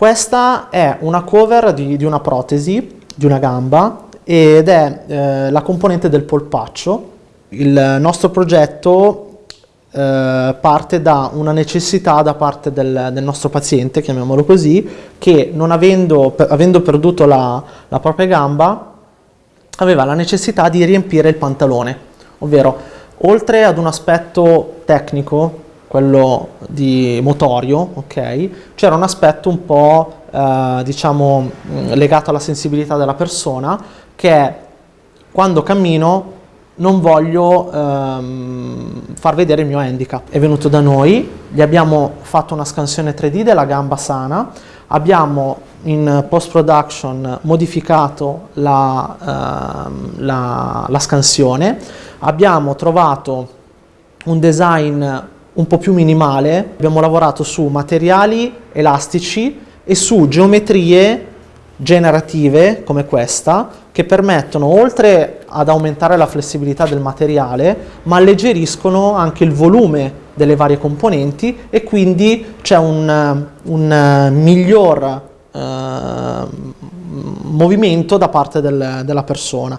Questa è una cover di, di una protesi, di una gamba, ed è eh, la componente del polpaccio. Il nostro progetto eh, parte da una necessità da parte del, del, nostro paziente, chiamiamolo così, che non avendo, per, avendo perduto la, la propria gamba, aveva la necessità di riempire il pantalone, ovvero oltre ad un aspetto tecnico quello di motorio, ok? C'era un aspetto un po' eh, diciamo mm, legato alla sensibilità della persona che è quando cammino non voglio ehm, far vedere il mio handicap. È venuto da noi, gli abbiamo fatto una scansione 3D della gamba sana, abbiamo in post-production modificato la, ehm, la, la scansione, abbiamo trovato un design un po' più minimale, abbiamo lavorato su materiali elastici e su geometrie generative come questa che permettono oltre ad aumentare la flessibilità del materiale ma alleggeriscono anche il volume delle varie componenti e quindi c'è un, un miglior eh, movimento da parte del, della persona.